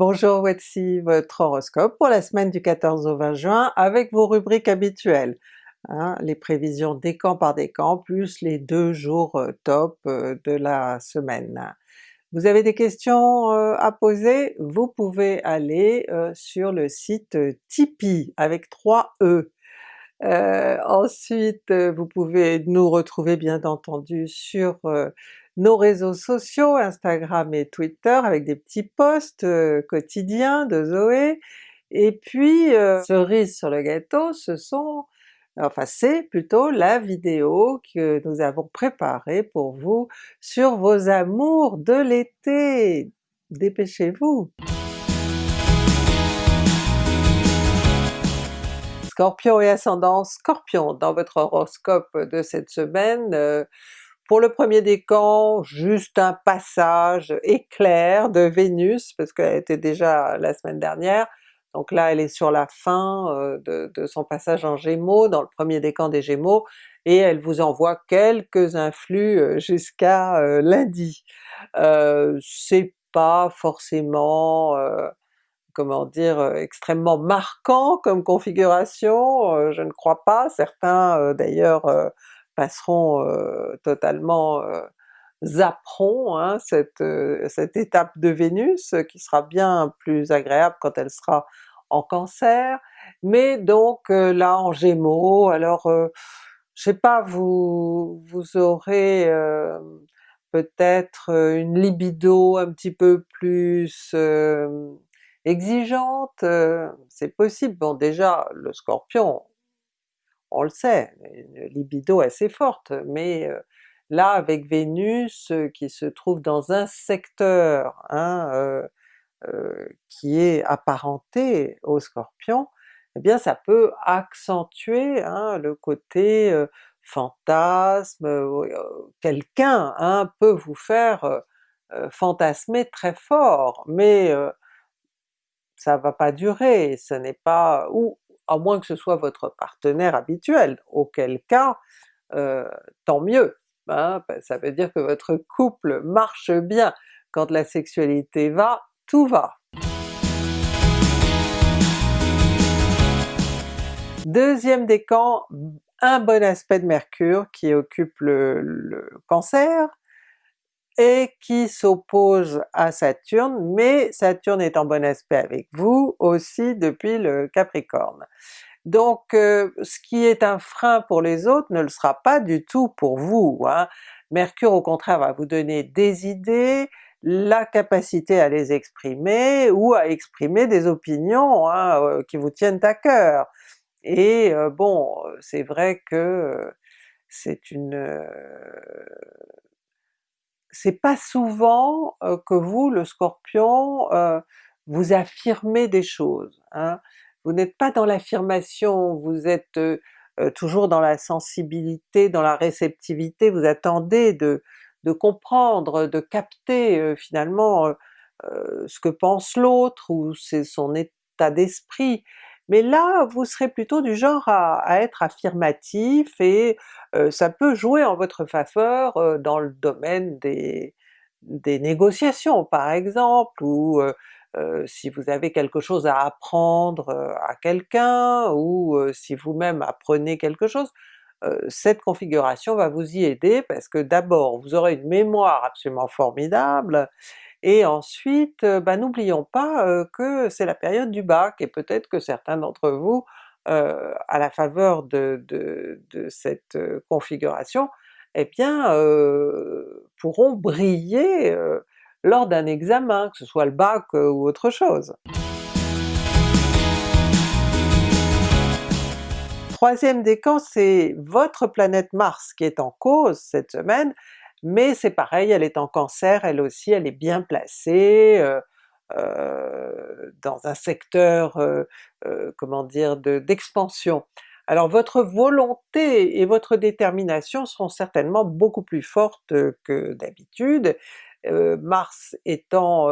Bonjour, voici votre horoscope pour la semaine du 14 au 20 juin avec vos rubriques habituelles. Hein, les prévisions décan par décan plus les deux jours euh, top euh, de la semaine. Vous avez des questions euh, à poser? Vous pouvez aller sur le site Tipeee avec 3 E. ensuite vous pouvez nous retrouver bien entendu sur nos réseaux sociaux, Instagram et Twitter avec des petits posts euh, quotidiens de Zoé, et puis euh, cerise sur le gâteau, ce sont enfin c'est plutôt la vidéo que nous avons préparée pour vous sur vos amours de l'été! Dépêchez-vous! Scorpion et ascendant Scorpion, dans votre horoscope de cette semaine, euh, pour le premier décan, juste un passage éclair de Vénus, parce qu'elle était déjà la semaine dernière, donc là elle est sur la fin euh, de, son passage en Gémeaux, dans le premier décan des Gémeaux, et elle vous envoie quelques influx euh, jusqu'à euh, lundi. c'est pas forcément comment dire, extrêmement marquant comme configuration, je ne crois pas, certains d'ailleurs passeront totalement zapperont hein, cette, cette étape de Vénus qui sera bien plus agréable quand elle sera en Cancer, mais donc là en Gémeaux, alors je sais pas, vous, vous aurez peut-être une libido un petit peu plus exigeante, c'est possible. Bon déjà le Scorpion, on le sait, une libido assez forte, mais là avec Vénus qui se trouve dans un secteur hein, qui est apparenté au Scorpion, eh bien ça peut accentuer hein, le côté fantasme, quelqu'un hein, peut vous faire fantasmer très fort, mais ça va pas durer, ce n'est pas... ou à moins que ce soit votre partenaire habituel, auquel cas euh, tant mieux, hein, ben, ça veut dire que votre couple marche bien. Quand la sexualité va, tout va. Deuxième décan, un bon aspect de Mercure qui occupe le Cancer, et qui s'oppose à Saturne, mais Saturne est en bon aspect avec vous aussi depuis le Capricorne. Donc euh, ce qui est un frein pour les autres ne le sera pas du tout pour vous. Hein. Mercure au contraire va vous donner des idées, la capacité à les exprimer, ou à exprimer des opinions hein, euh, qui vous tiennent à cœur. Et euh, bon, c'est vrai que c'est une c'est pas souvent que vous, le Scorpion, vous affirmez des choses. Hein. Vous n'êtes pas dans l'affirmation, vous êtes toujours dans la sensibilité, dans la réceptivité, vous attendez de, de comprendre, de capter finalement ce que pense l'autre ou c'est son état d'esprit, mais là vous serez plutôt du genre à, être affirmatif et ça peut jouer en votre faveur dans le domaine des, négociations par exemple, ou si vous avez quelque chose à apprendre à quelqu'un, ou si vous-même apprenez quelque chose, cette configuration va vous y aider parce que d'abord vous aurez une mémoire absolument formidable, et ensuite, bah, n'oublions pas que c'est la période du bac, et peut-être que certains d'entre vous, à la faveur de, cette configuration, eh bien pourront briller lors d'un examen, que ce soit le bac ou autre chose. Troisième décan, c'est votre planète Mars qui est en cause cette semaine, mais c'est pareil, elle est en Cancer, elle aussi, elle est bien placée, euh, euh, dans un secteur, euh, comment dire, d'expansion. Alors votre volonté et votre détermination seront certainement beaucoup plus fortes que d'habitude, Mars étant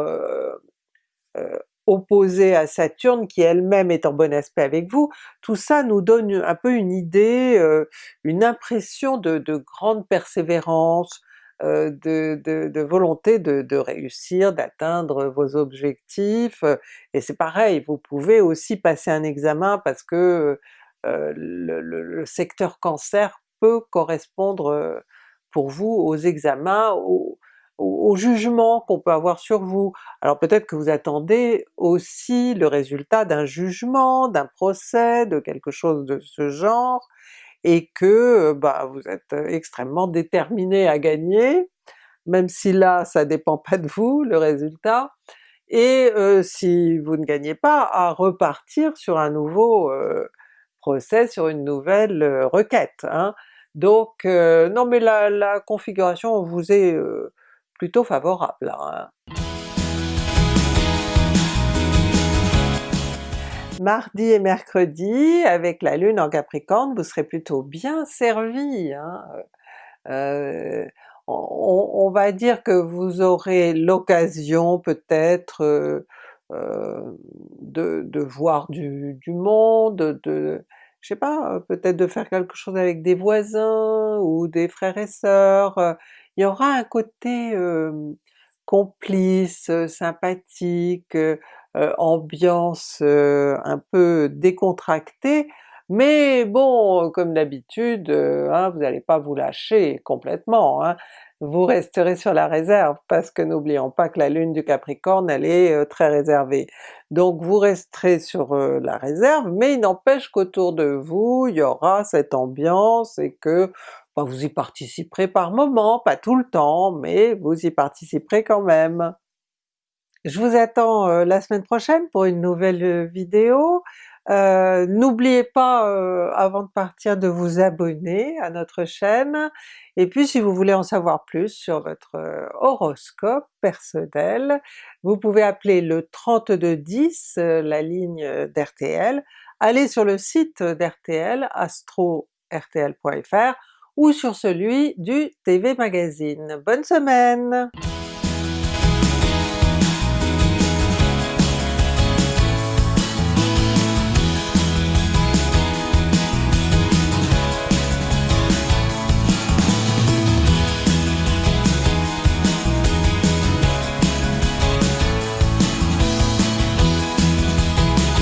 opposé à Saturne qui elle-même est en bon aspect avec vous, tout ça nous donne un peu une idée, une impression de grande persévérance, de, de, volonté de, réussir, d'atteindre vos objectifs, et c'est pareil, vous pouvez aussi passer un examen parce que le, le, secteur cancer peut correspondre pour vous aux examens, aux, au, jugement qu'on peut avoir sur vous. Alors peut-être que vous attendez aussi le résultat d'un jugement, d'un procès, de quelque chose de ce genre, et que bah, vous êtes extrêmement déterminé à gagner, même si là ça dépend pas de vous le résultat, et euh, si vous ne gagnez pas, à repartir sur un nouveau euh, procès, sur une nouvelle euh, requête. Hein. Donc non mais la, la, configuration vous est plutôt favorable. Hein. Mardi et mercredi, avec la Lune en Capricorne, vous serez plutôt bien servi. Hein. Euh, on, va dire que vous aurez l'occasion peut-être euh, euh, de, voir du, monde, de, je sais pas, peut-être de faire quelque chose avec des voisins ou des frères et sœurs, il y aura un côté complice, sympathique, ambiance un peu décontractée, mais bon, comme d'habitude, hein, vous n'allez pas vous lâcher complètement, hein. vous resterez sur la réserve, parce que n'oublions pas que la lune du Capricorne elle est très réservée. Donc vous resterez sur la réserve, mais il n'empêche qu'autour de vous il y aura cette ambiance et que vous y participerez par moment, pas tout le temps, mais vous y participerez quand même. Je vous attends euh, la semaine prochaine pour une nouvelle euh, vidéo. Euh, n'oubliez pas avant de partir de vous abonner à notre chaîne, et puis si vous voulez en savoir plus sur votre horoscope personnel, vous pouvez appeler le 3210, la ligne d'RTL, allez sur le site d'RTL, astro-rtl.fr, ou sur celui du TV Magazine. Bonne semaine!